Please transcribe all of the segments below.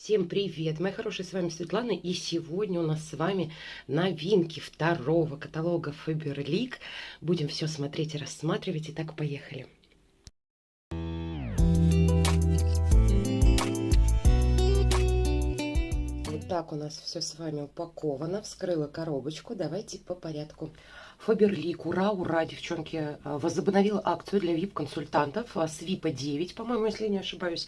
Всем привет, мои хорошие, с вами Светлана, и сегодня у нас с вами новинки второго каталога Faberlic. Будем все смотреть и рассматривать, итак, поехали. Вот так у нас все с вами упаковано, вскрыла коробочку, давайте по порядку. Фаберлик, ура, ура, девчонки, возобновила акцию для VIP-консультантов с VIP 9, по-моему, если не ошибаюсь.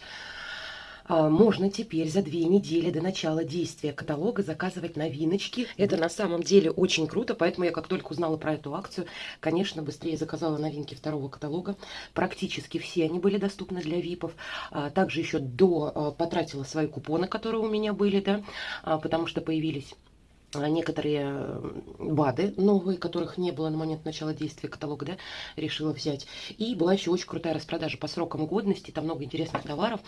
А, можно теперь за две недели до начала действия каталога заказывать новиночки. Это на самом деле очень круто, поэтому я как только узнала про эту акцию, конечно, быстрее заказала новинки второго каталога. Практически все они были доступны для ВИПов. А, также еще до а, потратила свои купоны, которые у меня были, да, потому что появились некоторые БАДы новые, которых не было на момент начала действия каталога, да, решила взять. И была еще очень крутая распродажа по срокам годности, там много интересных товаров.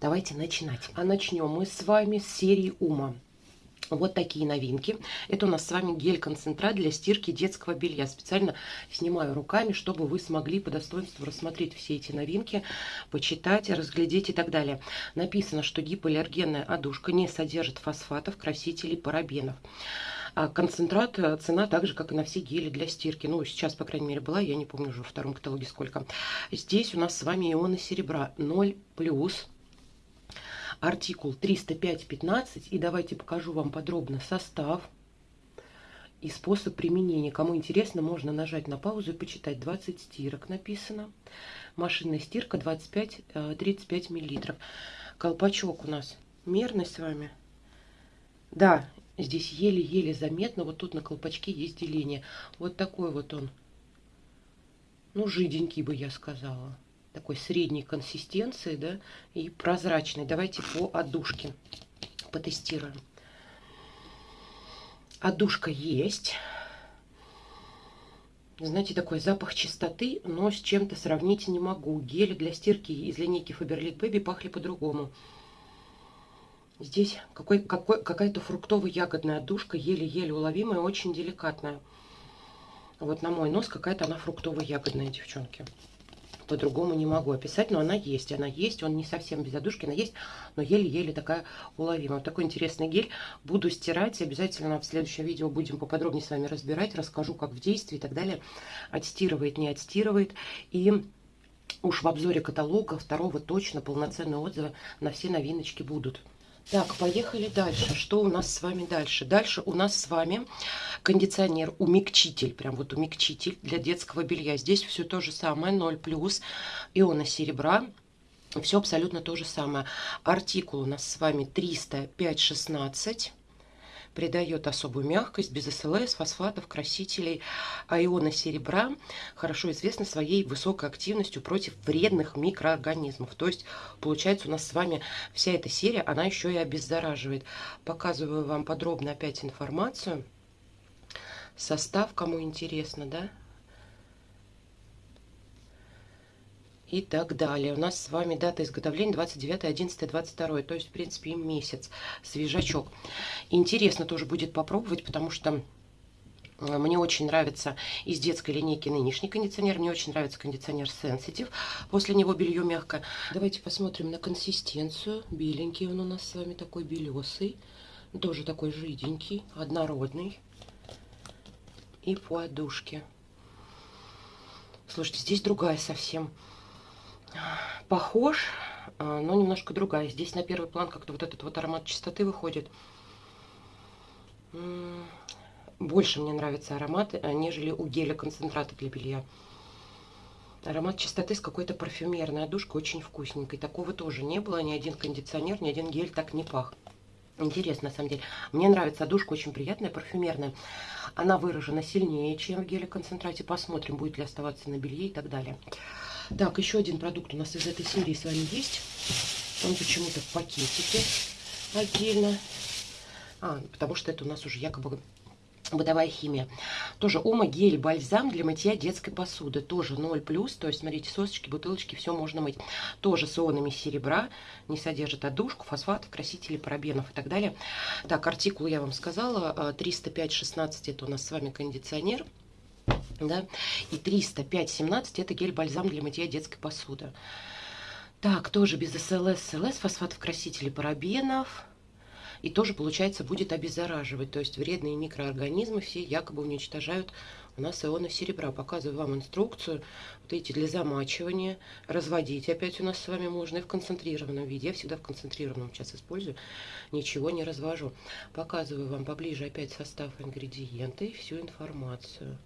Давайте начинать. А начнем мы с вами с серии Ума. Вот такие новинки. Это у нас с вами гель-концентрат для стирки детского белья. Специально снимаю руками, чтобы вы смогли по достоинству рассмотреть все эти новинки, почитать, разглядеть и так далее. Написано, что гипоаллергенная одушка не содержит фосфатов, красителей, парабенов. А концентрат, э, цена так же, как и на все гели для стирки. Ну, сейчас, по крайней мере, была, я не помню уже во втором каталоге сколько. Здесь у нас с вами ионы серебра 0+, артикул 305.15. И давайте покажу вам подробно состав и способ применения. Кому интересно, можно нажать на паузу и почитать. 20 стирок написано. Машинная стирка 25-35 миллилитров. Колпачок у нас мерный с вами. Да, здесь еле-еле заметно. Вот тут на колпачке есть деление. Вот такой вот он. Ну, жиденький бы я сказала такой средней консистенции, да, и прозрачный. Давайте по отдушке потестируем. Отдушка есть. Знаете, такой запах чистоты, но с чем-то сравнить не могу. Гели для стирки из линейки Faberlic Baby пахли по-другому. Здесь какой, какой, какая-то фруктово-ягодная отдушка, еле-еле уловимая, очень деликатная. Вот на мой нос какая-то она фруктово-ягодная, девчонки по-другому не могу описать, но она есть, она есть, он не совсем без одушки, она есть, но еле-еле такая уловимая. Вот такой интересный гель буду стирать, обязательно в следующем видео будем поподробнее с вами разбирать, расскажу, как в действии и так далее, отстирывает, не отстирывает, и уж в обзоре каталога второго точно полноценные отзывы на все новиночки будут. Так, поехали дальше. Что у нас с вами дальше? Дальше у нас с вами кондиционер, умягчитель, прям вот умягчитель для детского белья. Здесь все то же самое, 0 плюс, иона серебра. Все абсолютно то же самое. Артикул у нас с вами 305-16 придает особую мягкость, без СЛС, фосфатов, красителей. А ионы серебра хорошо известны своей высокой активностью против вредных микроорганизмов. То есть, получается, у нас с вами вся эта серия, она еще и обеззараживает. Показываю вам подробно опять информацию. Состав, кому интересно, да? И так далее. У нас с вами дата изготовления 29, 11, 22, то есть, в принципе, месяц, свежачок. Интересно тоже будет попробовать, потому что э, мне очень нравится из детской линейки нынешний кондиционер. Мне очень нравится кондиционер Sensitive. После него белье мягкое. Давайте посмотрим на консистенцию. Беленький он у нас с вами такой белесый. Тоже такой жиденький, однородный. И по одушке. Слушайте, здесь другая совсем похож, а, но немножко другая. Здесь на первый план как-то вот этот вот аромат чистоты выходит. Больше мне нравится аромат, а, нежели у геля концентрата для белья. Аромат чистоты с какой-то парфюмерной одушкой, очень вкусненькой. Такого тоже не было, ни один кондиционер, ни один гель так не пах. Интересно, на самом деле. Мне нравится одушка, очень приятная, парфюмерная. Она выражена сильнее, чем в геле концентрате. Посмотрим, будет ли оставаться на белье и так далее. Так, еще один продукт у нас из этой серии с вами есть. Он почему-то в пакетике отдельно. А, потому что это у нас уже якобы бытовая химия. Тоже Ума гель бальзам для мытья детской посуды. Тоже 0+, то есть, смотрите, сосочки, бутылочки, все можно мыть. Тоже с ионами серебра, не содержит одушку, фосфатов, красителей, парабенов и так далее. Так, артикул я вам сказала, 305-16 э, это у нас с вами кондиционер да, и 305-17 это гель-бальзам для мытья детской посуды. Так, тоже без СЛС, СЛС, фосфатов, красителей, парабенов. И тоже, получается, будет обеззараживать. То есть вредные микроорганизмы все якобы уничтожают у нас ионы серебра. Показываю вам инструкцию. Вот эти для замачивания. Разводить опять у нас с вами можно и в концентрированном виде. Я всегда в концентрированном сейчас использую. Ничего не развожу. Показываю вам поближе опять состав ингредиенты и всю информацию.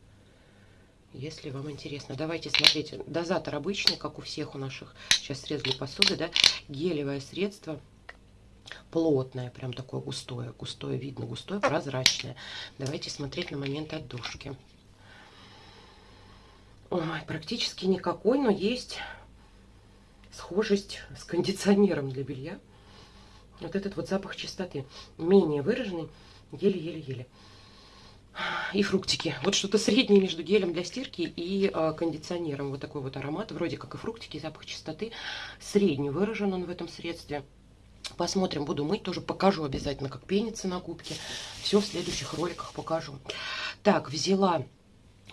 Если вам интересно. Давайте смотреть. Дозатор обычный, как у всех у наших. Сейчас срезали посуды, да. Гелевое средство плотное, прям такое густое, густое, видно густое, прозрачное. Давайте смотреть на момент отдушки. Ой, практически никакой, но есть схожесть с кондиционером для белья. Вот этот вот запах чистоты. Менее выраженный, еле-еле-еле. И фруктики. Вот что-то среднее между гелем для стирки и э, кондиционером. Вот такой вот аромат. Вроде как и фруктики, запах чистоты. Средний выражен он в этом средстве. Посмотрим, буду мыть, тоже покажу обязательно, как пенится на губке. Все в следующих роликах покажу. Так, взяла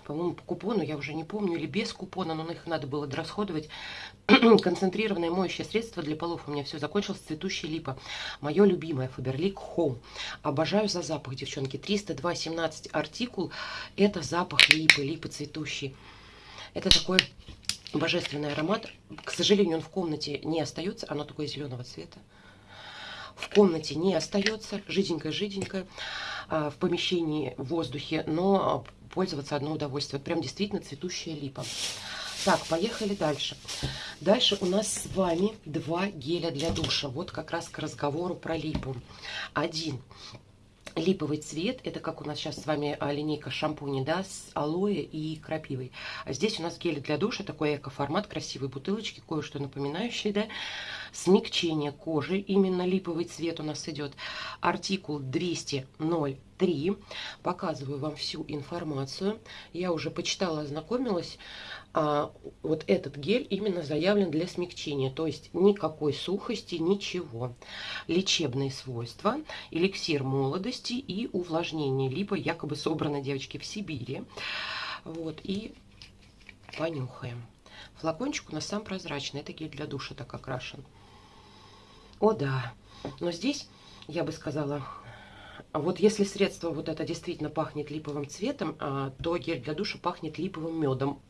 по-моему, по купону, я уже не помню, или без купона, но их надо было дорасходовать. Концентрированное моющее средство для полов у меня все закончилось, цветущая липа. Мое любимое, Faberlic Home. Обожаю за запах, девчонки. 302.17 артикул, это запах липы, липы цветущей. Это такой божественный аромат. К сожалению, он в комнате не остается, оно такое зеленого цвета. В комнате не остается, жиденькое-жиденькое, а, в помещении, в воздухе, но пользоваться одно удовольствие. Вот прям действительно цветущая липа. Так, поехали дальше. Дальше у нас с вами два геля для душа. Вот как раз к разговору про липу. Один липовый цвет. Это как у нас сейчас с вами а, линейка шампуней, да, с алоэ и крапивой. А здесь у нас гель для душа, такой эко-формат, красивые бутылочки, кое-что напоминающее, да. Смягчение кожи, именно липовый цвет у нас идет. Артикул 200.03. Показываю вам всю информацию. Я уже почитала, ознакомилась а, вот этот гель именно заявлен для смягчения, то есть никакой сухости, ничего. Лечебные свойства, эликсир молодости и увлажнение, либо якобы собрано, девочки, в Сибири. Вот, и понюхаем. Флакончик у нас сам прозрачный, это гель для душа так окрашен. О да, но здесь, я бы сказала, вот если средство вот это действительно пахнет липовым цветом, а, то гель для душа пахнет липовым медом.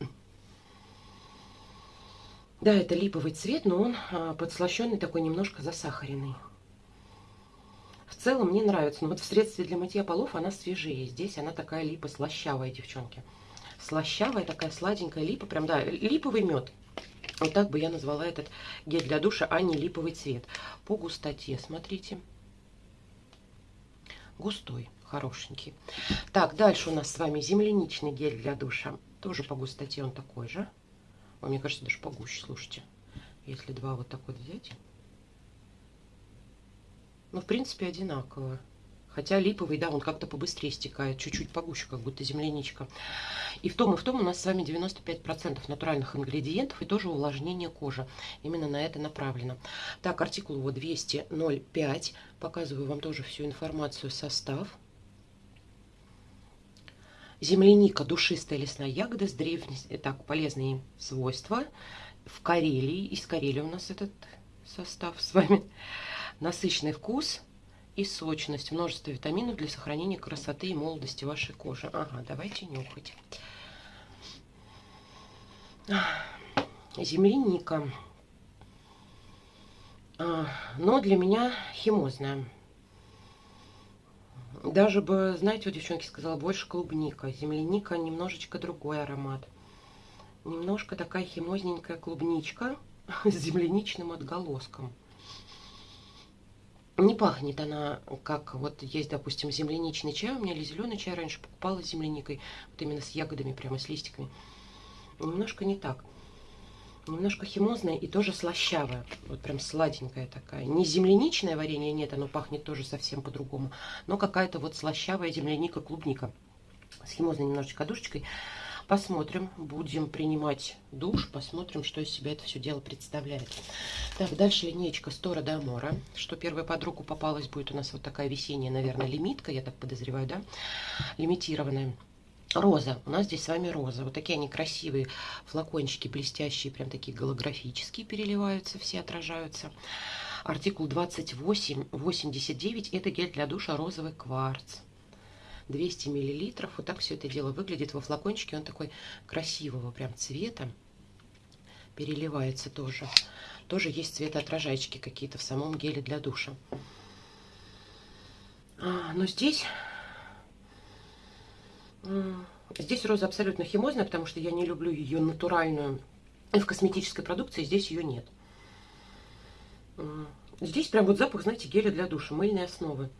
Да, это липовый цвет, но он а, подслащенный такой, немножко засахаренный. В целом мне нравится. Но вот в средстве для мытья полов она свежее. Здесь она такая липа слащавая, девчонки. Слащавая, такая сладенькая липа. Прям, да, липовый мед. Вот так бы я назвала этот гель для душа, а не липовый цвет. По густоте, смотрите. Густой, хорошенький. Так, дальше у нас с вами земляничный гель для душа. Тоже по густоте он такой же. А мне кажется, даже погуще, слушайте. Если два вот так вот взять. Ну, в принципе, одинаково. Хотя липовый, да, он как-то побыстрее стекает, чуть-чуть погуще, как будто земляничка. И в том, и в том у нас с вами 95% натуральных ингредиентов и тоже увлажнение кожи. Именно на это направлено. Так, артикул его 200.05. Показываю вам тоже всю информацию, состав. Земляника, душистая лесная ягода с древней, так, полезные свойства. В Карелии, из Карелии у нас этот состав с вами. Насыщенный вкус и сочность, множество витаминов для сохранения красоты и молодости вашей кожи. Ага, давайте нюхать. Земляника. А, но для меня химозная. Даже бы, знаете, вот девчонки сказала, больше клубника. Земляника немножечко другой аромат. Немножко такая химозненькая клубничка с земляничным отголоском. Не пахнет она, как вот есть, допустим, земляничный чай. У меня или зеленый чай раньше покупала с земляникой. Вот именно с ягодами, прямо с листиками. Немножко не так немножко химозная и тоже слащавая. Вот прям сладенькая такая. Не земляничное варенье, нет, оно пахнет тоже совсем по-другому. Но какая-то вот слащавая земляника, клубника. С химозной немножечко душечкой. Посмотрим, будем принимать душ, посмотрим, что из себя это все дело представляет. Так, дальше линеечка Стора де Амора, что первая под руку попалась, будет у нас вот такая весенняя, наверное, лимитка, я так подозреваю, да, лимитированная. Роза. У нас здесь с вами роза. Вот такие они красивые флакончики, блестящие, прям такие голографические, переливаются, все отражаются. Артикул 2889, это гель для душа розовый кварц. 200 миллилитров. Вот так все это дело выглядит во флакончике. Он такой красивого прям цвета. Переливается тоже. Тоже есть цветоотражайчики какие-то в самом геле для душа. А, но здесь... Здесь роза абсолютно химозная, потому что я не люблю ее натуральную. И в косметической продукции здесь ее нет. Здесь прям вот запах, знаете, геля для душа, мыльной основы.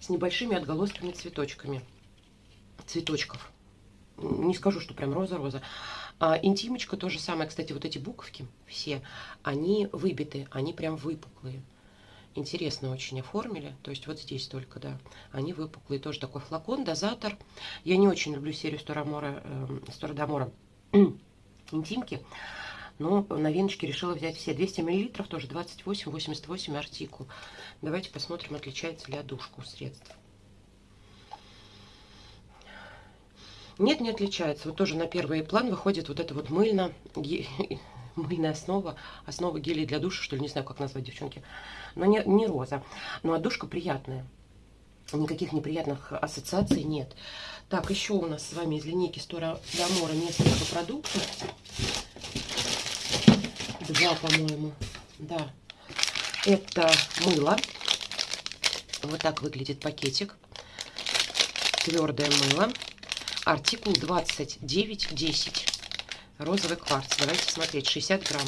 С небольшими отголосками цветочками. Цветочков. Не скажу, что прям роза-роза. А интимочка то же самое. Кстати, вот эти буковки все, они выбиты, они прям выпуклые. Интересно очень оформили. То есть вот здесь только, да. Они выпуклые. Тоже такой флакон, дозатор. Я не очень люблю серию Сторамора, э, Сторадомора интимки. Но новиночки решила взять все. 200 мл, тоже 28-88 артикул. Давайте посмотрим, отличается ли одушка у средств. Нет, не отличается. Вот тоже на первый план выходит вот эта вот мыльно, мыльная основа, основа гелей для душа, что ли, не знаю, как назвать, девчонки. Но не, не роза. Но одушка приятная. Никаких неприятных ассоциаций нет. Так, еще у нас с вами из линейки Стора Дамора несколько продуктов. Два, по-моему. Да. Это мыло. Вот так выглядит пакетик. Твердое мыло. Артикул 2910. Розовый кварц. Давайте смотреть. 60 грамм.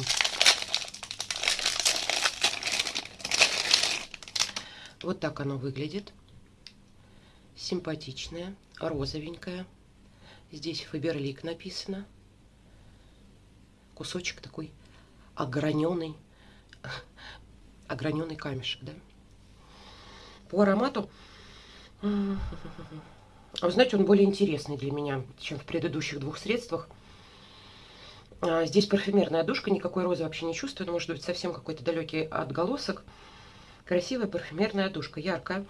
Вот так оно выглядит. Симпатичное, розовенькое. Здесь Фаберлик написано. Кусочек такой ограненный, ограненный камешек, да. По аромату вы знаете, он более интересный для меня, чем в предыдущих двух средствах. А, здесь парфюмерная душка, никакой розы вообще не чувствую, но может быть совсем какой-то далекий отголосок. Красивая парфюмерная душка, яркая,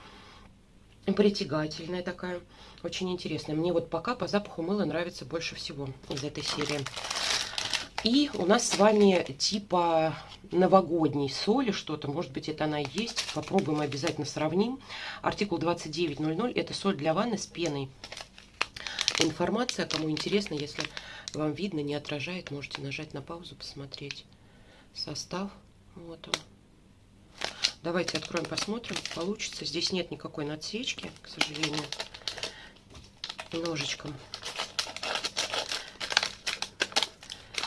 притягательная такая, очень интересная. Мне вот пока по запаху мыла нравится больше всего из этой серии. И у нас с вами типа новогодней соли что-то. Может быть, это она и есть. Попробуем обязательно сравним. Артикул 2900. Это соль для ванны с пеной. Информация, кому интересно, если вам видно, не отражает, можете нажать на паузу, посмотреть состав. Вот он. Давайте откроем, посмотрим, получится. Здесь нет никакой надсечки, к сожалению, ножичком.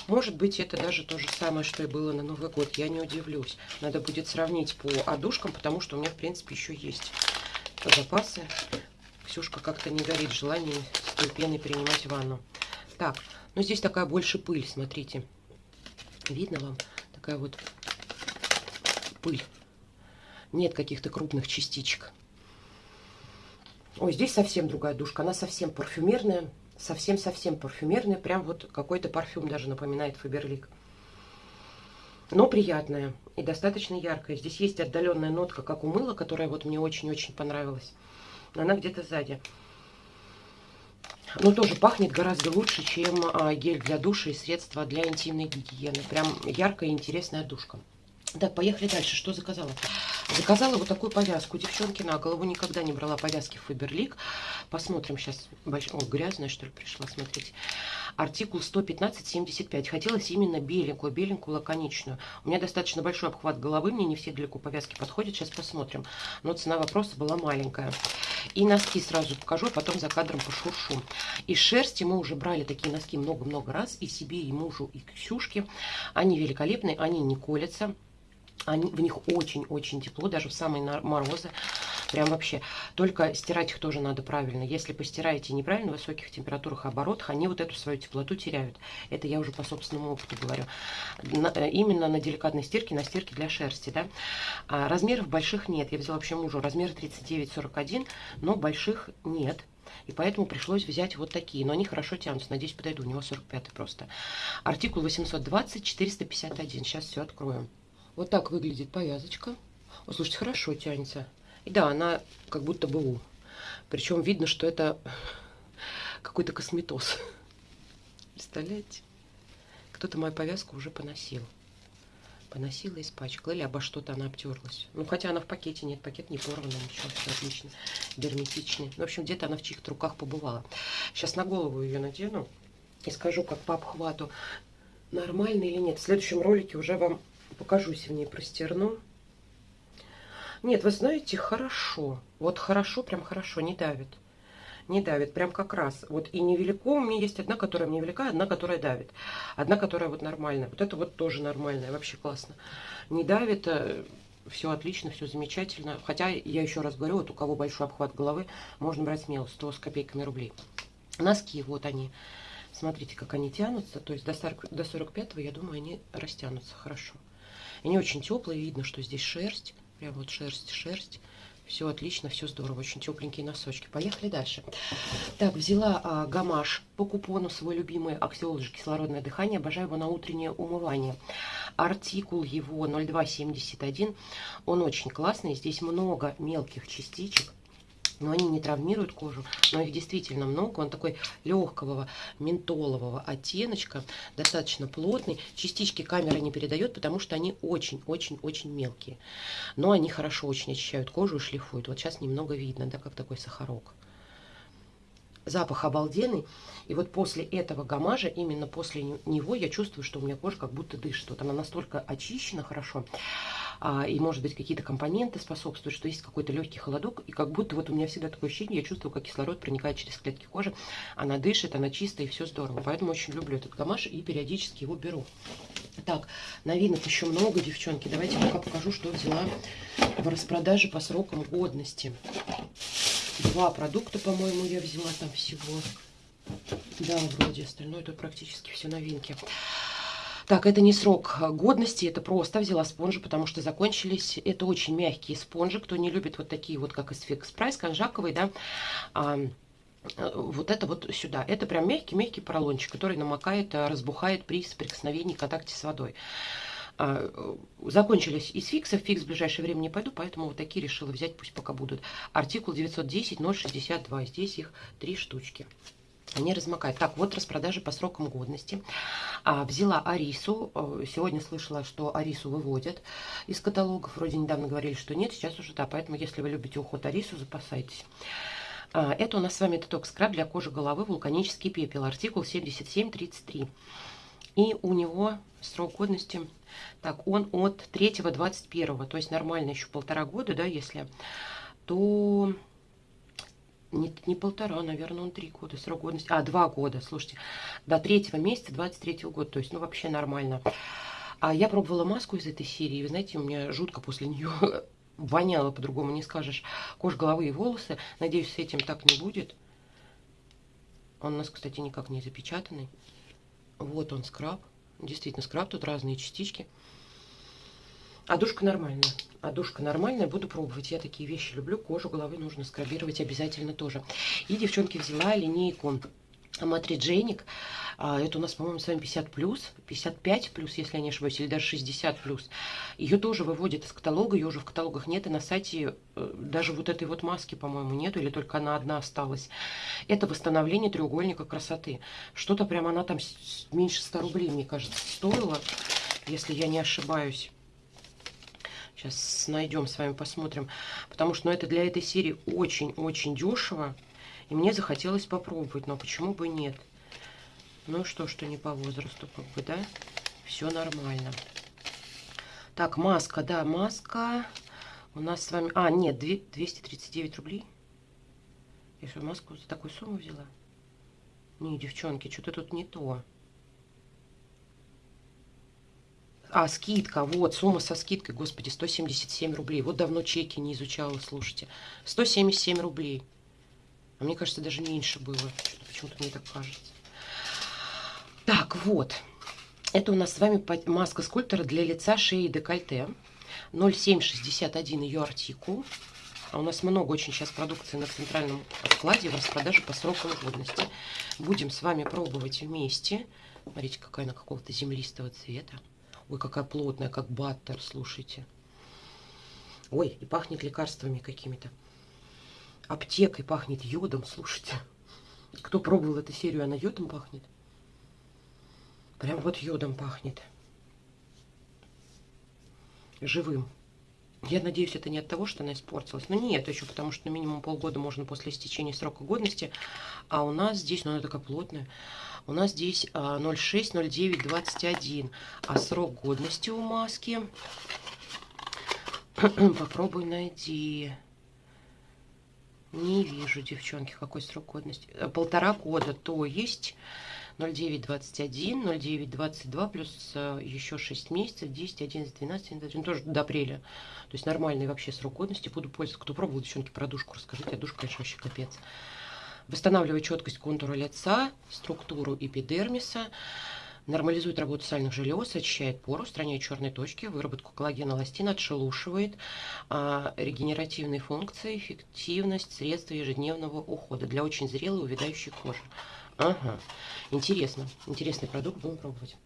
Может быть, это даже то же самое, что и было на Новый год. Я не удивлюсь. Надо будет сравнить по одушкам, потому что у меня, в принципе, еще есть запасы. Ксюшка как-то не горит желанием с той пеной принимать ванну. Так, ну здесь такая больше пыль, смотрите. Видно вам? Такая вот пыль. Нет каких-то крупных частичек. Ой, здесь совсем другая душка. Она совсем парфюмерная совсем-совсем парфюмерная, прям вот какой-то парфюм даже напоминает Фаберлик. Но приятная и достаточно яркая. Здесь есть отдаленная нотка, как у мыла, которая вот мне очень-очень понравилась. Она где-то сзади. Но тоже пахнет гораздо лучше, чем а, гель для душа и средства для интимной гигиены. Прям яркая и интересная душка. Так, поехали дальше. Что заказала? Заказала вот такую повязку. Девчонки на голову никогда не брала повязки Фаберлик. Посмотрим сейчас. Больш... О, грязная, что ли, пришла, смотрите. Артикул 115-75. Хотелось именно беленькую, беленькую, лаконичную. У меня достаточно большой обхват головы. Мне не все далеко повязки подходят. Сейчас посмотрим. Но цена вопроса была маленькая. И носки сразу покажу, а потом за кадром пошуршу. Из шерсти мы уже брали такие носки много-много раз. И себе, и мужу, и Ксюшке. Они великолепные, они не колятся. Они, в них очень-очень тепло, даже в самые морозы. Прям вообще. Только стирать их тоже надо правильно. Если постираете неправильно в высоких температурах и оборотах, они вот эту свою теплоту теряют. Это я уже по собственному опыту говорю. На, э, именно на деликатной стирке, на стирке для шерсти. Да? А размеров больших нет. Я взяла вообще мужу размер 39-41, но больших нет. И поэтому пришлось взять вот такие. Но они хорошо тянутся. Надеюсь, подойду. У него 45 просто. Артикул 820-451. Сейчас все откроем. Вот так выглядит повязочка. О, слушайте, хорошо тянется. И да, она как будто бы у. Причем видно, что это какой-то косметоз. Представляете? Кто-то мою повязку уже поносил. Поносила, испачкала. Или обо что-то она обтерлась. Ну, хотя она в пакете нет. Пакет не порванный, ничего, все отлично. Герметичный. Ну, в общем, где-то она в чьих-то руках побывала. Сейчас на голову ее надену и скажу, как по обхвату, нормально или нет. В следующем ролике уже вам покажусь в ней простерну. Нет, вы знаете, хорошо. Вот хорошо, прям хорошо, не давит. Не давит, прям как раз. Вот и невелико, у меня есть одна, которая мне велика, одна, которая давит. Одна, которая вот нормальная. Вот это вот тоже нормальная, вообще классно. Не давит, э, все отлично, все замечательно. Хотя, я еще раз говорю, вот у кого большой обхват головы, можно брать смело, 100 с копейками рублей. Носки, вот они. Смотрите, как они тянутся. То есть до, 40, до 45 я думаю, они растянутся хорошо. Они очень теплые, видно, что здесь шерсть. Прям вот шерсть, шерсть. Все отлично, все здорово. Очень тепленькие носочки. Поехали дальше. Так, взяла а, гамаш по купону, свой любимый аксиолоджи кислородное дыхание. Обожаю его на утреннее умывание. Артикул его 0271. Он очень классный. Здесь много мелких частичек но они не травмируют кожу, но их действительно много. Он такой легкого ментолового оттеночка, достаточно плотный. Частички камера не передает, потому что они очень-очень-очень мелкие. Но они хорошо очень очищают кожу и шлифуют. Вот сейчас немного видно, да, как такой сахарок. Запах обалденный. И вот после этого гамажа, именно после него, я чувствую, что у меня кожа как будто дышит. Вот она настолько очищена хорошо а, и, может быть, какие-то компоненты способствуют, что есть какой-то легкий холодок, и как будто вот у меня всегда такое ощущение, я чувствую, как кислород проникает через клетки кожи, она дышит, она чистая, и все здорово. Поэтому очень люблю этот гамаш и периодически его беру. Так, новинок еще много, девчонки. Давайте пока покажу, что взяла в распродаже по срокам годности. Два продукта, по-моему, я взяла там всего. Да, вроде остальное тут практически все новинки. Так, это не срок годности, это просто взяла спонжи, потому что закончились. Это очень мягкие спонжи. Кто не любит вот такие вот, как из Fix Price, конжаковый, да, а, вот это вот сюда. Это прям мягкий-мягкий поролончик, который намокает, разбухает при соприкосновении, контакте с водой. А, закончились из фиксов, фикс в ближайшее время не пойду, поэтому вот такие решила взять, пусть пока будут. Артикул 910 062, здесь их три штучки не размокает. Так, вот распродажи по срокам годности. А, взяла Арису. Э, сегодня слышала, что Арису выводят из каталогов. Вроде недавно говорили, что нет, сейчас уже да. Поэтому, если вы любите уход Арису, запасайтесь. А, это у нас с вами детокс скраб для кожи головы вулканический пепел. Артикул 7733. И у него срок годности, так, он от 3 21 то есть нормально еще полтора года, да, если, то не, не полтора, наверное, он три года, срок годности, а, два года, слушайте, до третьего месяца 23 -го года, то есть, ну, вообще нормально. А я пробовала маску из этой серии, вы знаете, у меня жутко после нее воняло, по-другому не скажешь, кожа головы и волосы. Надеюсь, с этим так не будет. Он у нас, кстати, никак не запечатанный. Вот он, скраб. Действительно, скраб, тут разные частички. А душка нормальная. А душка нормальная, буду пробовать. Я такие вещи люблю. Кожу головы нужно скрабировать обязательно тоже. И, девчонки, взяла линейку Матридженик. А, это у нас, по-моему, с вами 50 плюс, 55 плюс, если я не ошибаюсь, или даже 60 плюс. Ее тоже выводят из каталога, ее уже в каталогах нет, и на сайте э, даже вот этой вот маски, по-моему, нету, или только она одна осталась. Это восстановление треугольника красоты. Что-то прям она там меньше 100 рублей, мне кажется, стоила, если я не ошибаюсь. Сейчас найдем с вами, посмотрим. Потому что ну, это для этой серии очень-очень дешево. И мне захотелось попробовать. Но почему бы нет? Ну что, что не по возрасту, как бы, да? Все нормально. Так, маска, да, маска. У нас с вами... А, нет, 239 рублей. Я что, маску за такую сумму взяла? Не, девчонки, что-то тут не то. А, скидка, вот, сумма со скидкой, господи, 177 рублей. Вот давно чеки не изучала, слушайте. 177 рублей. А мне кажется, даже меньше было. Почему-то мне так кажется. Так, вот. Это у нас с вами маска скульптора для лица, шеи и декольте. 0761 ее артикул. А у нас много очень сейчас продукции на центральном складе в распродаже по срокам годности. Будем с вами пробовать вместе. Смотрите, какая она какого-то землистого цвета. Ой, какая плотная, как баттер, слушайте. Ой, и пахнет лекарствами какими-то. Аптекой пахнет йодом, слушайте. Кто пробовал эту серию, она йодом пахнет. Прям вот йодом пахнет. Живым. Я надеюсь, это не от того, что она испортилась. Но нет, еще потому что минимум полгода можно после истечения срока годности. А у нас здесь, ну она такая плотная, у нас здесь 06, 09, 21. А срок годности у маски... Попробуй найди. Не вижу, девчонки, какой срок годности. Э, полтора года, то есть 0921, 0922 плюс э, еще 6 месяцев, 10, 11, 12, 11, тоже до апреля. То есть нормальный вообще срок годности. Буду пользоваться. Кто пробовал, девчонки, про душку расскажите. А душка, конечно, вообще капец. Восстанавливает четкость контура лица, структуру эпидермиса. Нормализует работу сальных желез, очищает поры, устраняет черные точки, выработку коллагена, эластина, отшелушивает, а, регенеративные функции, эффективность средства ежедневного ухода для очень зрелой увядающей кожи. Ага, интересно, интересный продукт, будем пробовать.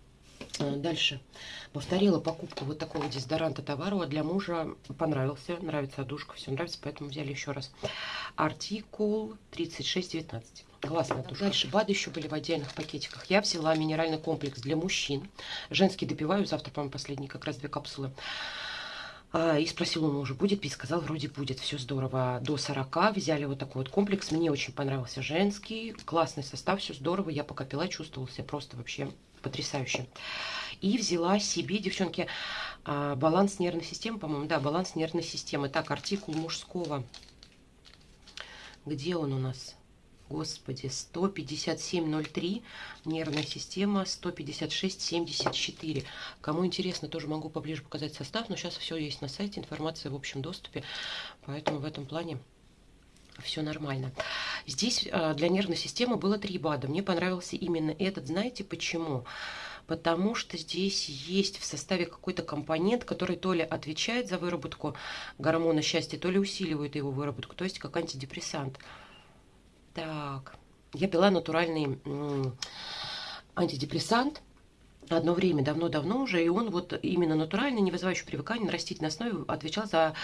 А, дальше. Повторила покупку вот такого дезодоранта Товарова. Для мужа понравился, нравится одушка, все нравится, поэтому взяли еще раз. Артикул 3619. Классно. Дальше БАДы еще были в отдельных пакетиках. Я взяла минеральный комплекс для мужчин. Женский допиваю. Завтра, по-моему, последние как раз две капсулы. А, и спросил у мужа, будет пить? Сказал, вроде будет, все здорово. До 40 взяли вот такой вот комплекс. Мне очень понравился женский. Классный состав, все здорово. Я пока пила, чувствовала себя просто вообще потрясающе. И взяла себе, девчонки, а, баланс нервной системы, по-моему, да, баланс нервной системы. Так, артикул мужского. Где он у нас? Господи, 157.03, нервная система 156.74. Кому интересно, тоже могу поближе показать состав, но сейчас все есть на сайте, информация в общем доступе, поэтому в этом плане все нормально. Здесь а, для нервной системы было три БАДа. Мне понравился именно этот. Знаете почему? Потому что здесь есть в составе какой-то компонент, который то ли отвечает за выработку гормона счастья, то ли усиливает его выработку, то есть как антидепрессант. Так, я пила натуральный антидепрессант одно время, давно-давно уже, и он вот именно натуральный, не вызывающий привыкания, на растительной основе отвечал за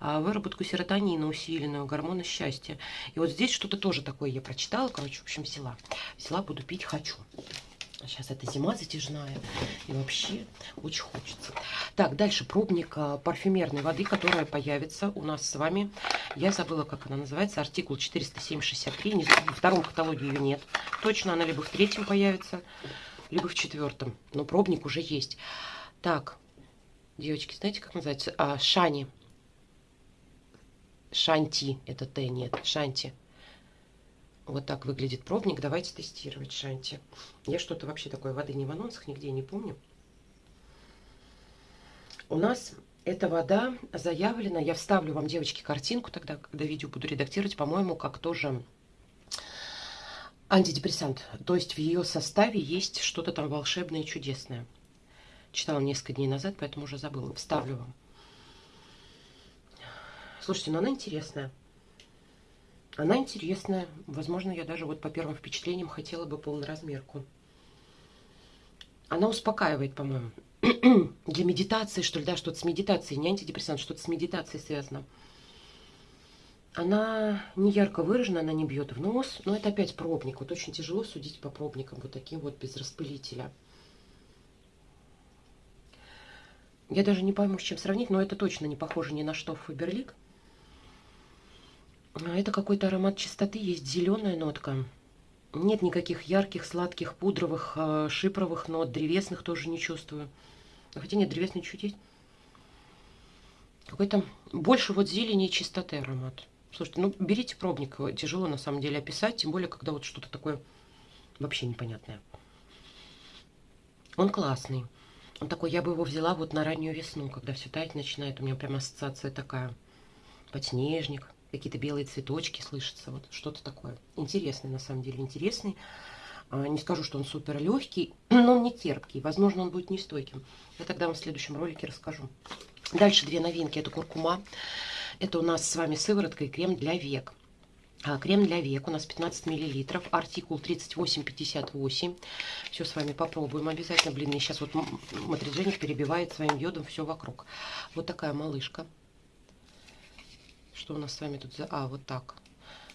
а, выработку серотонина усиленную, гормона счастья. И вот здесь что-то тоже такое я прочитала, короче, в общем, взяла. Взяла, буду пить, хочу. Сейчас это зима затяжная, и вообще очень хочется. Так, дальше пробник а, парфюмерной воды, которая появится у нас с вами. Я забыла, как она называется, артикул 407-63. Во втором каталоге ее нет. Точно она либо в третьем появится, либо в четвертом. Но пробник уже есть. Так, девочки, знаете, как называется? А, шани. Шанти, это Т, нет, шанти. Вот так выглядит пробник. Давайте тестировать шанти. Я что-то вообще такой воды не в анонсах, нигде не помню. У нас эта вода заявлена. Я вставлю вам, девочки, картинку тогда, когда видео буду редактировать, по-моему, как тоже антидепрессант. То есть в ее составе есть что-то там волшебное и чудесное. Читала несколько дней назад, поэтому уже забыла. Вставлю вам. Слушайте, ну она интересная. Она интересная. Возможно, я даже вот по первым впечатлениям хотела бы полноразмерку. Она успокаивает, по-моему. Для медитации, что ли, да, что-то с медитацией, не антидепрессант, что-то с медитацией связано. Она не ярко выражена, она не бьет в нос, но это опять пробник. Вот очень тяжело судить по пробникам, вот таким вот без распылителя. Я даже не пойму, с чем сравнить, но это точно не похоже ни на что Фаберлик. А это какой-то аромат чистоты, есть зеленая нотка. Нет никаких ярких, сладких, пудровых, а, шипровых нот, древесных тоже не чувствую. Хотя нет, древесный чуть есть. Какой-то больше вот зелени и чистоты аромат. Слушайте, ну берите пробник, тяжело на самом деле описать, тем более, когда вот что-то такое вообще непонятное. Он классный. Он такой, я бы его взяла вот на раннюю весну, когда все таять начинает. У меня прям ассоциация такая. Подснежник какие-то белые цветочки слышатся, вот что-то такое. Интересный, на самом деле, интересный. А, не скажу, что он супер легкий, но он не терпкий. Возможно, он будет нестойким. Я тогда вам в следующем ролике расскажу. Дальше две новинки. Это куркума. Это у нас с вами сыворотка и крем для век. А, крем для век у нас 15 миллилитров, артикул 3858. Все с вами попробуем обязательно. Блин, мне сейчас вот Матридженик перебивает своим йодом все вокруг. Вот такая малышка. Что у нас с вами тут за... А, вот так.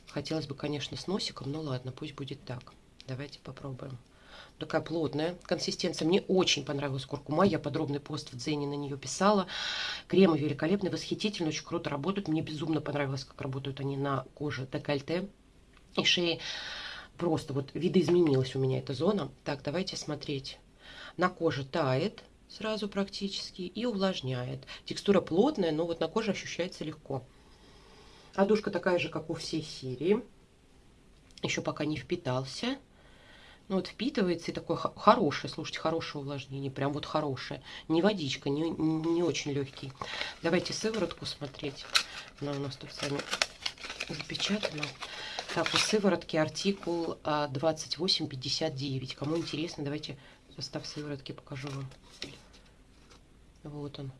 Хотелось бы, конечно, с носиком, но ладно, пусть будет так. Давайте попробуем. Такая плотная консистенция. Мне очень понравилась куркума. Я подробный пост в Дзене на нее писала. Кремы великолепные, восхитительные, очень круто работают. Мне безумно понравилось, как работают они на коже декольте и шеи. Просто вот видоизменилась у меня эта зона. Так, давайте смотреть. На коже тает сразу практически и увлажняет. Текстура плотная, но вот на коже ощущается легко. Одушка такая же, как у всей серии. Еще пока не впитался. Ну вот впитывается и такое хорошее, слушайте, хорошее увлажнение, прям вот хорошее. Не водичка, не, не очень легкий. Давайте сыворотку смотреть. Она у нас тут с вами запечатана. Так, у сыворотки артикул 2859. А, Кому интересно, давайте состав сыворотки покажу вам. Вот он.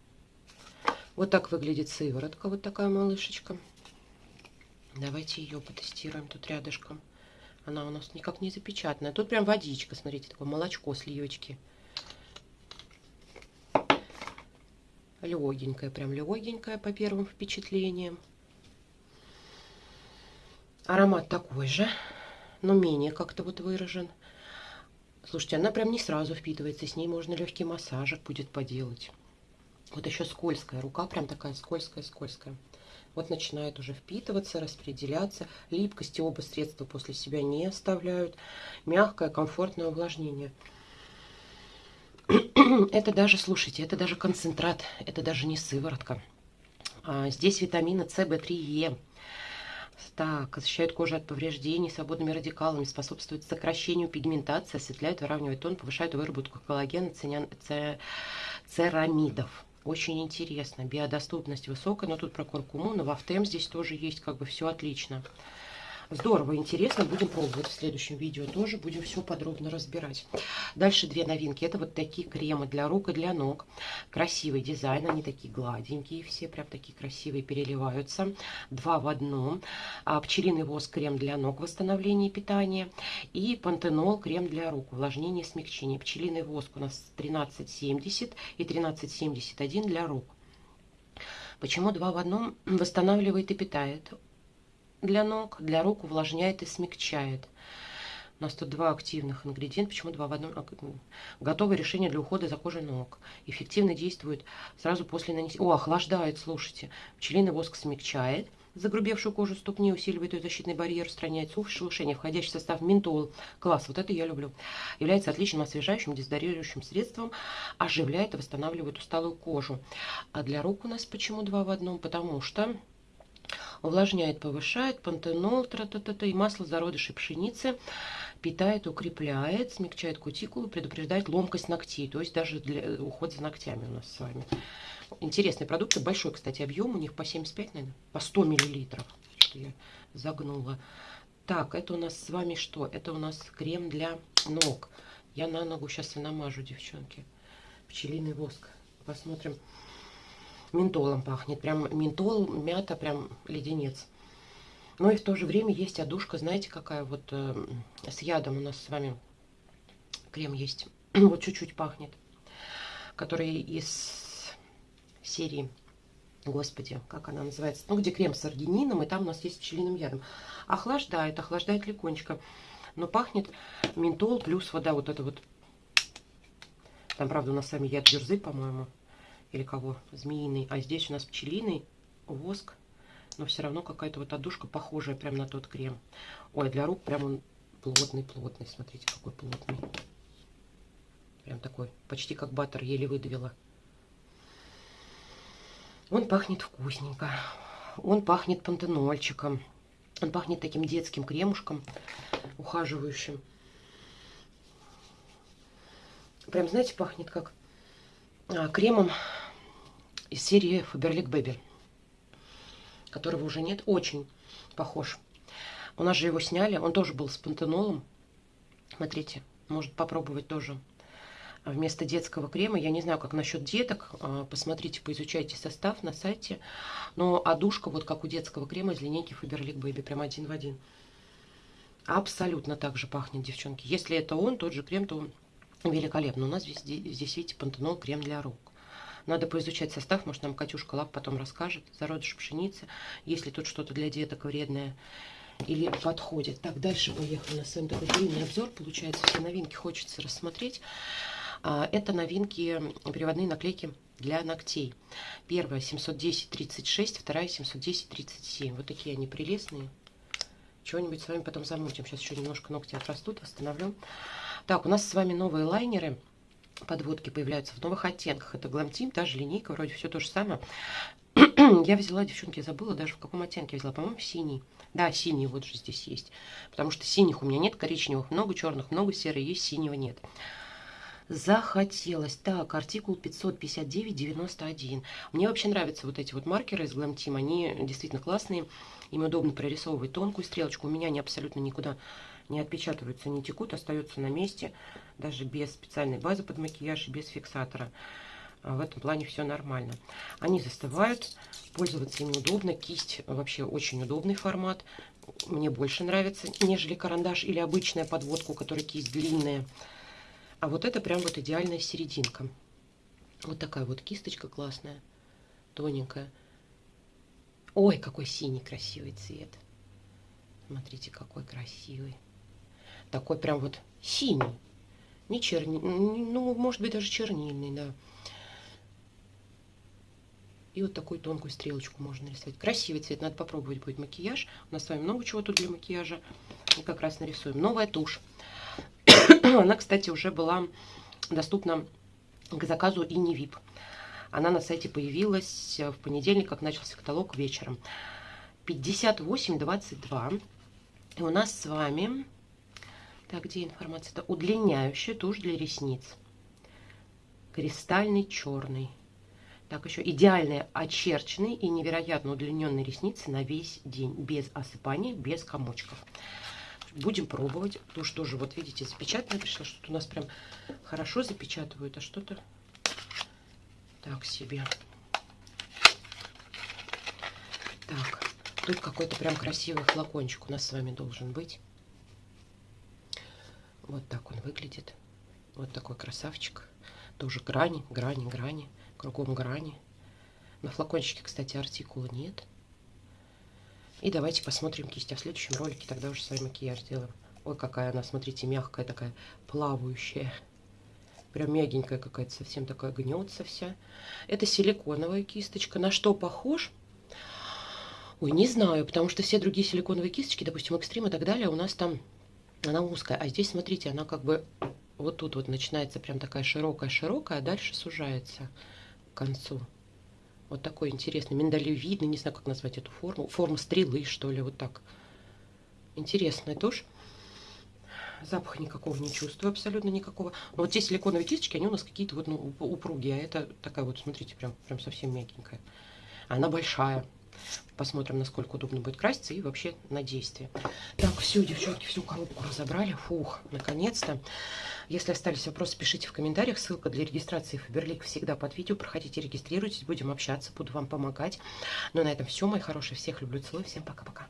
Вот так выглядит сыворотка, вот такая малышечка. Давайте ее потестируем тут рядышком. Она у нас никак не запечатанная. Тут прям водичка, смотрите, такое молочко, сливочки. Легенькая, прям легенькая по первым впечатлениям. Аромат такой же, но менее как-то вот выражен. Слушайте, она прям не сразу впитывается, с ней можно легкий массажик будет поделать. Вот еще скользкая, рука прям такая скользкая-скользкая вот начинает уже впитываться, распределяться. Липкости оба средства после себя не оставляют. Мягкое, комфортное увлажнение. Это даже, слушайте, это даже концентрат, это даже не сыворотка. А, здесь витамины С, В3, Е. Так, защищают кожу от повреждений свободными радикалами, способствуют сокращению пигментации, осветляют, выравнивают тон, повышают выработку коллагена, церамидов. Очень интересно. Биодоступность высокая, но тут про куркуму, но в Автем здесь тоже есть как бы все отлично. Здорово, интересно, будем пробовать в следующем видео тоже, будем все подробно разбирать. Дальше две новинки, это вот такие кремы для рук и для ног. Красивый дизайн, они такие гладенькие, все прям такие красивые, переливаются. Два в одном. А, пчелиный воск, крем для ног, восстановление питания. И пантенол, крем для рук, увлажнение, смягчение. Пчелиный воск у нас 1370 и 1371 для рук. Почему два в одном восстанавливает и питает? Для ног, для рук увлажняет и смягчает. У нас тут два активных ингредиента. Почему два в одном? Готовое решение для ухода за кожей ног. Эффективно действует сразу после нанесения. О, охлаждает, слушайте. Пчелиный воск смягчает загрубевшую кожу ступни, усиливает ее защитный барьер, устраняет сухость, шелушение. Входящий в состав ментол. Класс, вот это я люблю. Является отличным освежающим, дезодорирующим средством. Оживляет и восстанавливает усталую кожу. А для рук у нас почему два в одном? Потому что увлажняет, повышает, пантенол, тра -та -та -та, и масло зародышей пшеницы питает, укрепляет, смягчает кутикулу, предупреждает ломкость ногтей, то есть даже для э, ухода за ногтями у нас с вами. Интересные продукты, большой, кстати, объем, у них по 75, наверное, по 100 миллилитров, что я загнула. Так, это у нас с вами что? Это у нас крем для ног. Я на ногу сейчас и намажу, девчонки. Пчелиный воск. Посмотрим ментолом пахнет. Прям ментол, мята, прям леденец. Но и в то же время есть одушка, знаете, какая вот э, с ядом у нас с вами крем есть. вот чуть-чуть пахнет. Который из серии, господи, как она называется? Ну, где крем с аргинином, и там у нас есть пчелиным ядом. Охлаждает, охлаждает легонечко. Но пахнет ментол плюс вода вот это вот. Там, правда, у нас с вами яд дюрзы, по-моему или кого, змеиный, а здесь у нас пчелиный воск, но все равно какая-то вот одушка похожая прям на тот крем. Ой, для рук прям он плотный-плотный, смотрите, какой плотный. Прям такой, почти как баттер, еле выдавила. Он пахнет вкусненько. Он пахнет пантенольчиком. Он пахнет таким детским кремушком, ухаживающим. Прям, знаете, пахнет как а, кремом из серии Faberlic Baby, которого уже нет. Очень похож. У нас же его сняли, он тоже был с пантенолом. Смотрите, может попробовать тоже вместо детского крема. Я не знаю, как насчет деток. А, посмотрите, поизучайте состав на сайте. Но одушка, вот как у детского крема из линейки Faberlic Baby, прям один в один. Абсолютно так же пахнет, девчонки. Если это он, тот же крем, то он великолепно. У нас здесь, здесь видите, пантенол крем для рук. Надо поизучать состав, может, нам Катюшка Лап потом расскажет. Зародыш пшеницы, если тут что-то для деток вредное или подходит. Так, дальше поехали. У нас с вами такой длинный обзор. Получается, все новинки хочется рассмотреть. А, это новинки, переводные наклейки для ногтей. Первая 710-36, вторая 710-37. Вот такие они прелестные. Чего-нибудь с вами потом замутим. Сейчас еще немножко ногти отрастут, восстановлю. Так, у нас с вами новые лайнеры. Подводки появляются в новых оттенках. Это Glam та же линейка, вроде все то же самое. я взяла, девчонки, я забыла даже в каком оттенке взяла. По-моему, синий. Да, синий вот же здесь есть. Потому что синих у меня нет, коричневых много, черных много, серый есть, синего нет. Захотелось. Так, артикул 559.91. Мне вообще нравятся вот эти вот маркеры из Glam Team. Они действительно классные. Им удобно прорисовывать тонкую стрелочку. У меня они абсолютно никуда не отпечатываются, не текут, остаются на месте. Даже без специальной базы под макияж и без фиксатора. А, в этом плане все нормально. Они застывают, пользоваться ими удобно. Кисть вообще очень удобный формат. Мне больше нравится, нежели карандаш или обычная подводка, у которой кисть длинная. А вот это прям вот идеальная серединка. Вот такая вот кисточка классная, тоненькая. Ой, какой синий красивый цвет. Смотрите, какой красивый. Такой прям вот синий. Не чернильный, ну, может быть, даже чернильный, да. И вот такую тонкую стрелочку можно нарисовать. Красивый цвет, надо попробовать будет макияж. У нас с вами много чего тут для макияжа. И как раз нарисуем. Новая тушь. Она, кстати, уже была доступна к заказу и не VIP. Она на сайте появилась в понедельник, как начался каталог вечером. 58,22. И у нас с вами... Так, где информация? Это удлиняющая тушь для ресниц. Кристальный черный. Так, еще идеальные очерченные и невероятно удлиненные ресницы на весь день. Без осыпания, без комочков. Будем пробовать. Тушь тоже, вот видите, запечатанная пришла. Что-то у нас прям хорошо запечатывают, а что-то так себе. Так, тут какой-то прям красивый флакончик у нас с вами должен быть. Вот так он выглядит. Вот такой красавчик. Тоже грани, грани, грани кругом грани. На флакончике, кстати, артикула нет. И давайте посмотрим кисть. А в следующем ролике тогда уже с вами макияж сделаем. Ой, какая она, смотрите, мягкая такая, плавающая. Прям мягенькая какая-то, совсем такая гнется вся. Это силиконовая кисточка. На что похож? Ой, не знаю, потому что все другие силиконовые кисточки, допустим, экстрим и так далее, у нас там она узкая. А здесь, смотрите, она как бы вот тут вот начинается прям такая широкая-широкая, а дальше сужается к концу. Вот такой интересный, миндалевидный, не знаю, как назвать эту форму. Форма стрелы, что ли, вот так. Интересная тоже. Запаха никакого не чувствую, абсолютно никакого. Но вот те силиконовые кисточки, они у нас какие-то вот ну, упругие. А это такая вот, смотрите, прям, прям совсем мягенькая. Она большая. Посмотрим, насколько удобно будет краситься и вообще на действие. Так, все, девчонки, всю коробку разобрали. Фух, наконец-то. Если остались вопросы, пишите в комментариях. Ссылка для регистрации Фаберлик всегда под видео. Проходите, регистрируйтесь, будем общаться, буду вам помогать. Ну, на этом все, мои хорошие. Всех люблю, целую. Всем пока-пока.